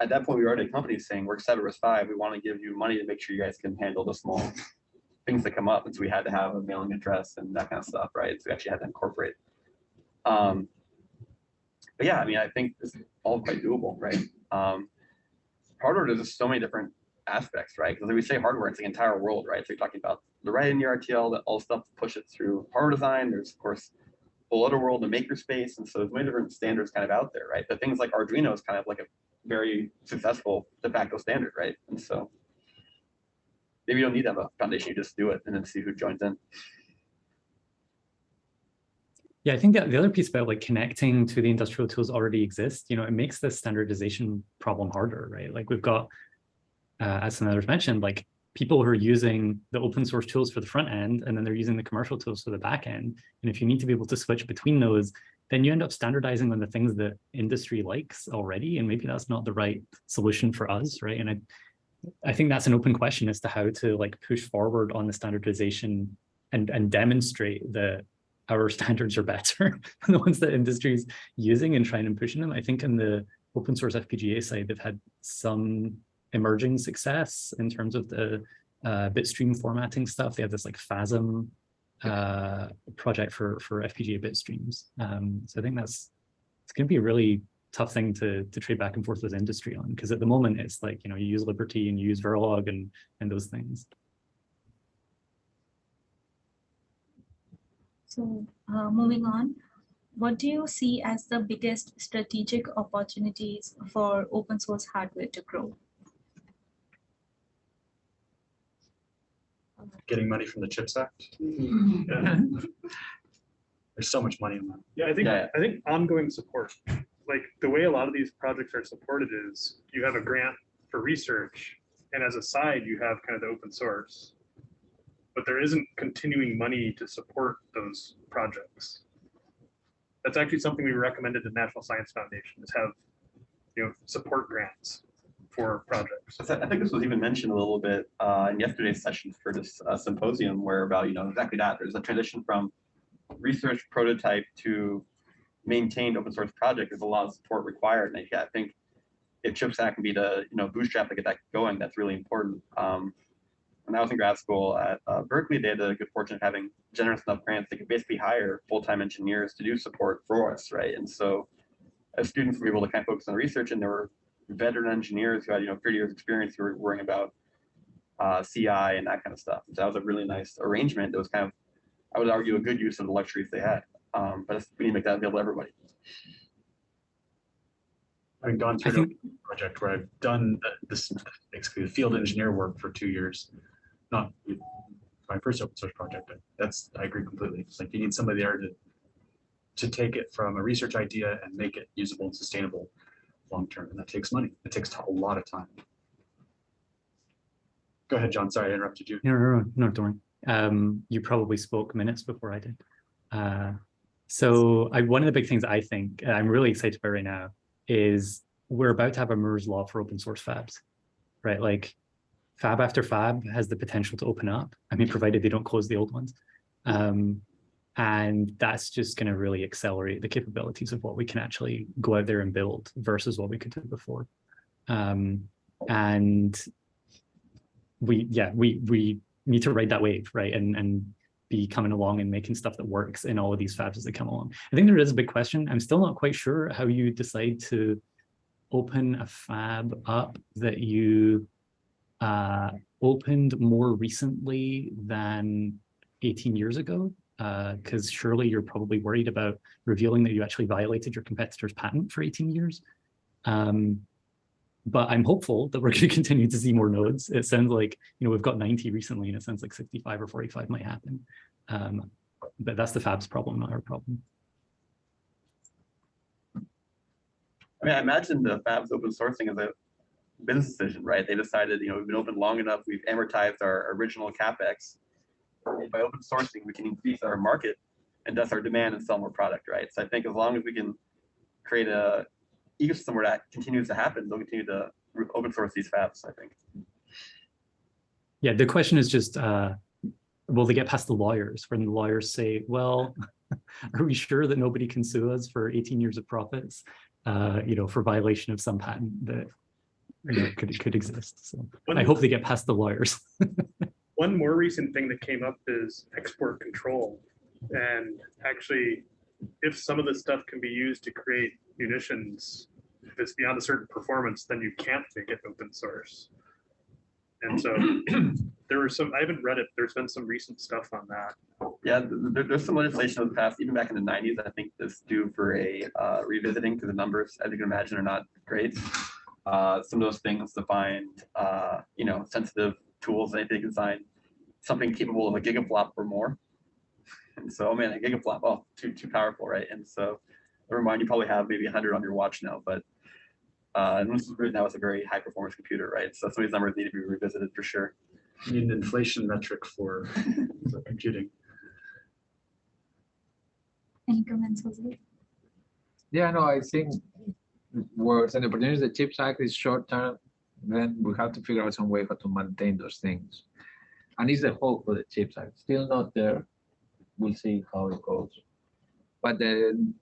at that point, we were already a company saying, we're RISC Five, we want to give you money to make sure you guys can handle the small things that come up, and so we had to have a mailing address and that kind of stuff, right? So we actually had to incorporate. Um, but yeah, I mean, I think it's all quite doable, right? Um, hardware, there's just so many different aspects, right? Because we say hardware, it's the entire world, right? So you're talking about the write in your RTL, that all stuff push it through hardware design. There's of course the other world, the makerspace, and so there's many different standards kind of out there, right? But things like Arduino is kind of like a very successful de facto standard, right? And so maybe you don't need to have a foundation, you just do it and then see who joins in. Yeah, I think that the other piece about like connecting to the industrial tools already exist, you know, it makes the standardization problem harder, right? Like we've got, uh, as some others mentioned, like people who are using the open source tools for the front end, and then they're using the commercial tools for the back end. And if you need to be able to switch between those, then you end up standardizing on the things that industry likes already, and maybe that's not the right solution for us, right? And I, I think that's an open question as to how to like push forward on the standardization and and demonstrate that our (laughs) standards are better than (laughs) the ones that industry's using and trying and pushing them. I think in the open source FPGA side, they've had some emerging success in terms of the uh, bitstream formatting stuff. They have this like FASM uh, project for for FPGA bitstreams. Um, so I think that's it's going to be a really tough thing to to trade back and forth with industry on because at the moment it's like you know you use Liberty and you use Verilog and and those things. So uh, moving on, what do you see as the biggest strategic opportunities for open source hardware to grow? Getting money from the CHIPS Act. Yeah. (laughs) There's so much money in that. Yeah, I think, Yeah. I think ongoing support, like the way a lot of these projects are supported is you have a grant for research, and as a side, you have kind of the open source. But there isn't continuing money to support those projects. That's actually something we recommended to the National Science Foundation is have, you know, support grants for projects. I think this was even mentioned a little bit uh, in yesterday's session for this uh, symposium where about, you know, exactly that. There's a transition from research prototype to maintained open source project. There's a lot of support required. And I think if CHIPS Act can be the, you know, bootstrap to get that going, that's really important. Um, when I was in grad school at uh, Berkeley, they had the good fortune of having generous enough grants. They could basically hire full-time engineers to do support for us, right? And so as students, we were able to kind of focus on research and there were veteran engineers who had, you know, 30 years experience who were worrying about uh, CI and that kind of stuff. So that was a really nice arrangement. That was kind of, I would argue, a good use of the luxuries they had. Um, but we need to make that available to everybody. I've gone through think, a project where I've done this, basically field engineer work for two years. Not my first open source project. That's, I agree completely. It's like you need somebody there to to take it from a research idea and make it usable and sustainable long-term. And that takes money. It takes a lot of time. Go ahead, John. Sorry, I interrupted you. no, no, no, no, don't worry. Um, you probably spoke minutes before I did. Uh, so I, one of the big things I think I'm really excited about right now is we're about to have a Moore's law for open source fabs, right? Like fab after fab has the potential to open up. I mean, provided they don't close the old ones. Um, and that's just going to really accelerate the capabilities of what we can actually go out there and build versus what we could do before. Um, and we, yeah, we, we need to ride that wave, right? And, and be coming along and making stuff that works in all of these fabs as they come along. I think there is a big question. I'm still not quite sure how you decide to open a fab up that you uh, opened more recently than 18 years ago because surely you're probably worried about revealing that you actually violated your competitor's patent for 18 years. Um, but I'm hopeful that we're (laughs) going to continue to see more nodes. It sounds like, you know, we've got 90 recently and it sounds like 65 or 45 might happen. Um, but that's the fab's problem, not our problem. I mean, I imagine the Fab's open sourcing is a business decision, right? They decided, you know, we've been open long enough, we've amortized our original CapEx. And By open sourcing, we can increase our market and thus our demand and sell more product, right? So I think as long as we can create a ecosystem where that continues to happen, they'll continue to open source these fabs, I think. Yeah, the question is just, uh, will they get past the lawyers when the lawyers say, well, are we sure that nobody can sue us for 18 years of profits, uh, you know, for violation of some patent that you know, could, could exist. So I hope they get past the lawyers. (laughs) One more recent thing that came up is export control. And actually, if some of this stuff can be used to create munitions, if it's beyond a certain performance, then you can't make it open source. And so (clears throat) there were some, I haven't read it, there's been some recent stuff on that. Yeah, th- th- there, there's some legislation that the passed even back in the nineties, I think that's due for a uh, revisiting because the numbers, as you can imagine, are not great. Uh, some of those things defined, uh, you know, sensitive tools, they they design something capable of a gigaflop or more. And so, oh man, a gigaflop, oh, too, too powerful, right? And so, never mind, you probably have maybe hundred on your watch now, but uh, and this is written now it's a very high performance computer, right? So some of these numbers need to be revisited for sure. You need an inflation metric for (laughs) for computing. Any comments, Jose? Yeah, no, I think words and opportunities, the CHIPS Act is short term, then we have to figure out some way how to maintain those things. And it's the hope for the CHIPS Act, still not there. We'll see how it goes. But then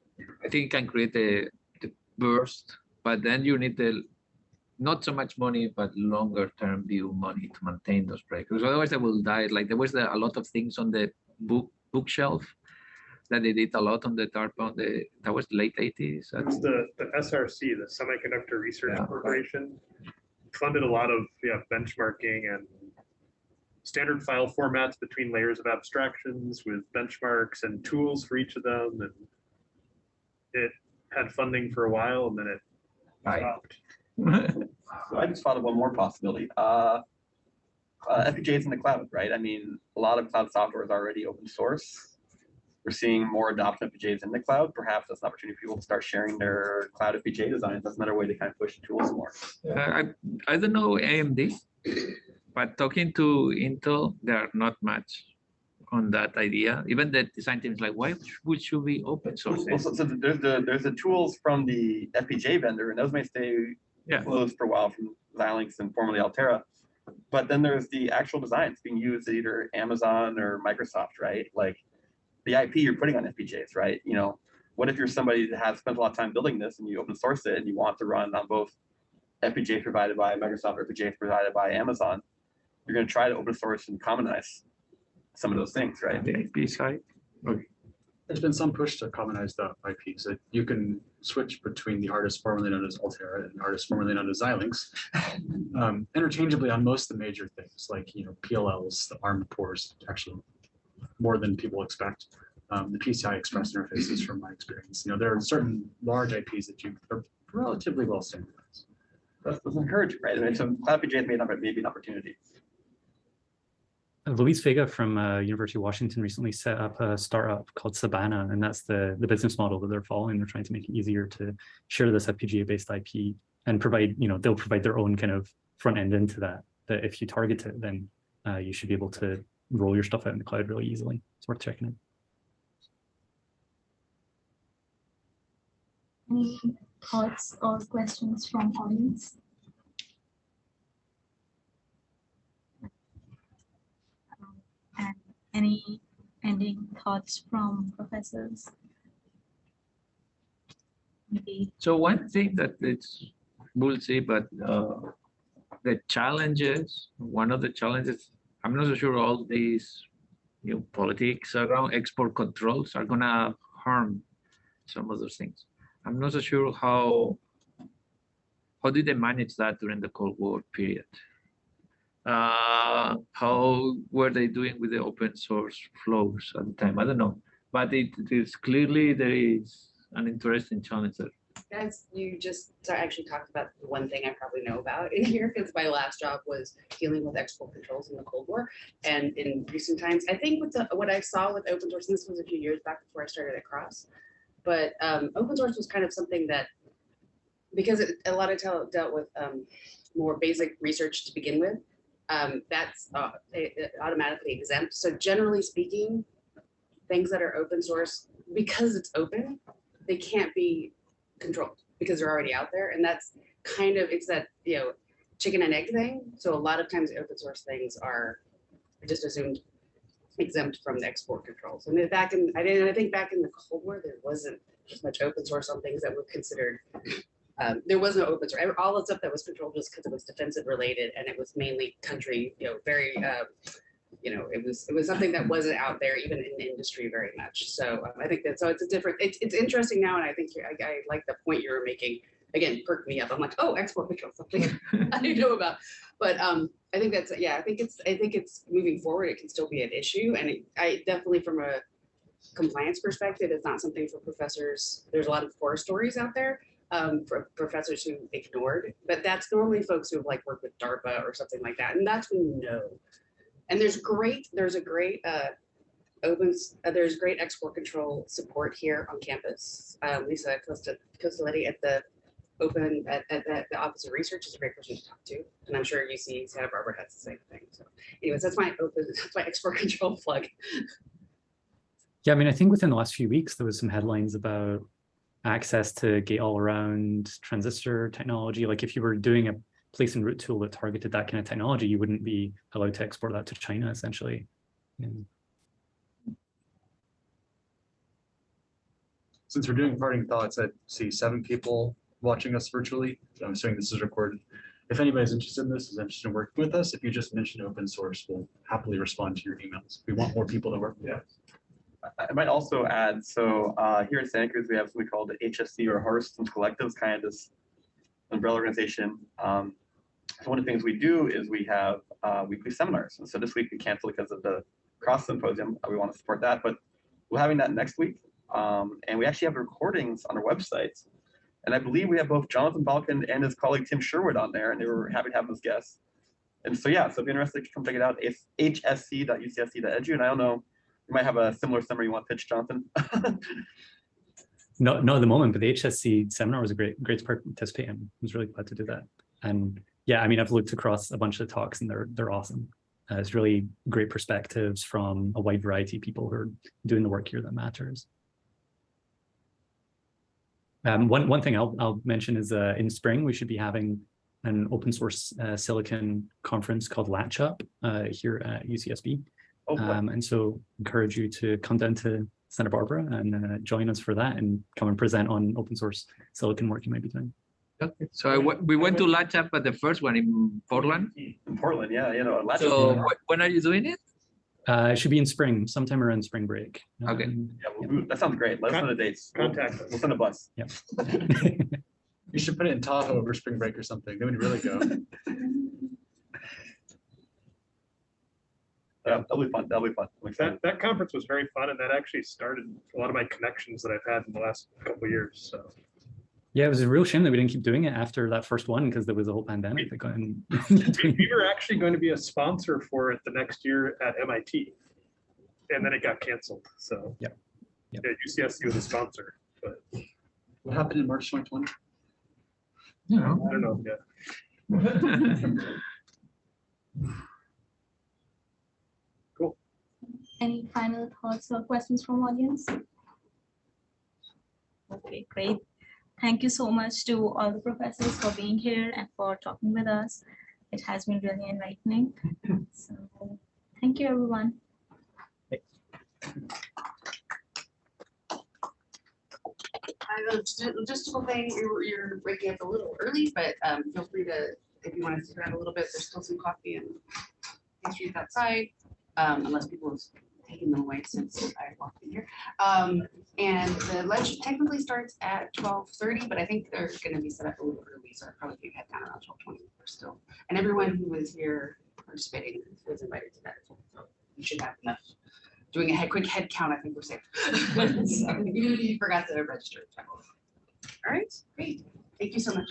I think it can create a the burst, but then you need the not so much money, but longer term view money to maintain those. Because otherwise they will die. Like there was a a lot of things on the book bookshelf that they did a lot on the DARPA on the that was late 80s. It's That's the, the SRC, the Semiconductor Research Yeah. Corporation, funded a lot of, yeah, benchmarking and standard file formats between layers of abstractions with benchmarks and tools for each of them. And it had funding for a while and then it Right. stopped. (laughs) So I just thought of one more possibility. Uh, uh, FPGAs in the cloud, right? I mean, a lot of cloud software is already open source. We're seeing more adoption of FPGAs in the cloud. Perhaps that's an opportunity for people to start sharing their cloud FPGA designs. That's another way to kind of push tools more. Uh, I, I don't know AMD, but talking to Intel, they are not much on that idea. Even the design team is like, why would should we open source? Well, so, so there's the there's the tools from the FPGA vendor, and those may stay Yeah. closed for a while from Xilinx and formerly Altera. But then there's the actual designs being used at either Amazon or Microsoft, right? Like the IP you're putting on FPGAs, right? You know, what if you're somebody that has spent a lot of time building this and you open source it and you want to run on both FPGA provided by Microsoft or FPGA provided by Amazon? You're going to try to open source and commonize some of those things, right? The IP side. There's been some push to commonize the IPs that you can switch between the artist formerly known as Altera and artist formerly known as Xilinx (laughs) um, interchangeably on most of the major things like, you know, PLLs, the ARM cores, actually more than people expect. Um, the PCI Express interfaces from my experience, you know, there are certain large IPs that you are relatively well standardized. That's, that's encouraging, right? I mean, so cloud FPGAs may not may be an opportunity. Uh, Luis Vega from uh, University of Washington recently set up a startup called Sabana, and that's the, the business model that they're following. They're trying to make it easier to share this FPGA-based IP and provide, you know, they'll provide their own kind of front end into that. That if you target it, then uh, you should be able to roll your stuff out in the cloud really easily. It's worth checking out. Any thoughts or questions from audience? And any ending thoughts from professors? Maybe So one thing that it's bullseye, but uh, the challenges, one of the challenges, I'm not so sure all these know, politics around export controls are gonna harm some of those things. I'm not so sure how how did they manage that during the Cold War period? Uh, how were they doing with the open source flows at the time? I don't know, but it is clearly there is an interesting challenge there. Guys, you just I actually talked about the one thing I probably know about in (laughs) here because my last job was dealing with export controls in the Cold War. And in recent times, I think with the, what I saw with open source, and this was a few years back before I started at Cross, but um, open source was kind of something that because it, a lot of tel- dealt with um, more basic research to begin with, um, that's uh, it- it automatically exempt. So generally speaking, things that are open source because it's open, they can't be controlled because they're already out there. And that's kind of, it's that, you know, chicken and egg thing. So a lot of times open source things are just assumed exempt from the export controls. And back in, I didn't, I think back in the Cold War, there wasn't as much open source on things that were considered, um, there was no open source. All the stuff that was controlled was because it was defensive related and it was mainly country, you know, very, uh, you know, it was, it was something that wasn't out there even in the industry very much. So um, I think that, so it's a different, it's, it's interesting now. And I think I, I like the point you were making. Again, perked me up. I'm like, oh, export control, something (laughs) I didn't know about. But um, I think that's, yeah, I think it's, I think it's moving forward. It can still be an issue. And it- I definitely from a compliance perspective, it's not something for professors. There's a lot of horror stories out there um, for professors who ignored, but that's normally folks who have like worked with DARPA or something like that. And that's when you know. And there's great, there's a great uh, open, uh, there's great export control support here on campus. Um, Lisa Costa, Costelletti at the open, at, at, the- the Office of Research is a great person to talk to. And I'm sure UC Santa Barbara has the same thing. So anyways, that's my open, (laughs) that's my export control plug. Yeah, I mean, I think within the last few weeks, there was some headlines about access to gate all around transistor technology. Like if you were doing a place and route tool that targeted that kind of technology, you wouldn't be allowed to export that to China essentially. And Since we're doing parting thoughts, I see seven people watching us virtually. I'm assuming this is recorded. If anybody's interested in this, is interested in working with us, if you just mention open source, we'll happily respond to your emails. We want more people to work with us. I I might also add, so uh, here at Santa Cruz, we have something called the HSC or Hardware Systems Collectives, kind of this umbrella organization. Um, so one of the things we do is we have uh, weekly seminars. And so this week we canceled because of the cross symposium. Uh, We want to support that, but we're having that next week. Um, and we actually have recordings on our website. And I believe we have both Jonathan Balkind and his colleague Tim Sherwood on there, and they were happy to have as guests. And so, yeah, so if you're interested, come check it out. It's hsc.ucsc.edu. And I don't know, You might have a similar summary you want to pitch, Jonathan. (laughs) no, not at the moment, but the HSC seminar was a great, great to participate in. I was really glad to do that. And yeah, I mean, I've looked across a bunch of the talks and they're, they're awesome. Uh, it's really great perspectives from a wide variety of people who are doing the work here that matters. Um, one, one thing I'll, I'll mention is uh, in spring, we should be having an open source uh, silicon conference called Latch Up uh, here at UCSB. Oh, boy. Um, and so encourage you to come down to Santa Barbara and uh, join us for that and come and present on open source silicon work you might be doing. Okay, so I went- we went to Latch Up at the first one in Portland. In Portland, yeah, you know. Latch- So wh- when are you doing it? Uh, it should be in spring, sometime around spring break. Okay. Um, Yeah, we'll- we'll- that sounds great. Let us know the dates. We'll- Contact us. We'll send a bus. Yeah. (laughs) You should put it in Tahoe over spring break or something. Then we'd really go. (laughs) Yeah, that'll be fun. That'll be fun. I'm excited. That, that conference was very fun and that actually started a lot of my connections that I've had in the last couple of years, so. Yeah, it was a real shame that we didn't keep doing it after that first one because there was a whole pandemic that got in. (laughs) We we were actually going to be a sponsor for it the next year at MIT. And then it got canceled, so. yeah, Yep. Yeah, UCSC was a sponsor, but What happened in March 2020? You I don't know, yeah. (laughs) cool. Any final thoughts or questions from audience? Okay, great. Thank you so much to all the professors for being here and for talking with us. It has been really enlightening. So, thank you, everyone. I know, just a logistical thing, you're, you're waking up a little early, but um, feel free to, if you want to sit around a little bit, there's still some coffee and pastries outside, um, unless people taken them away since I walked in here. Um, and the lunch technically starts at twelve thirty, but I think they're gonna be set up a little early, so I probably think head down around twelve twenty or still. And everyone who was here participating was invited to that, as well, so you should have enough. Doing a head, quick head count, I think we're safe. (laughs) So, you forgot to register. All right, great. Thank you so much.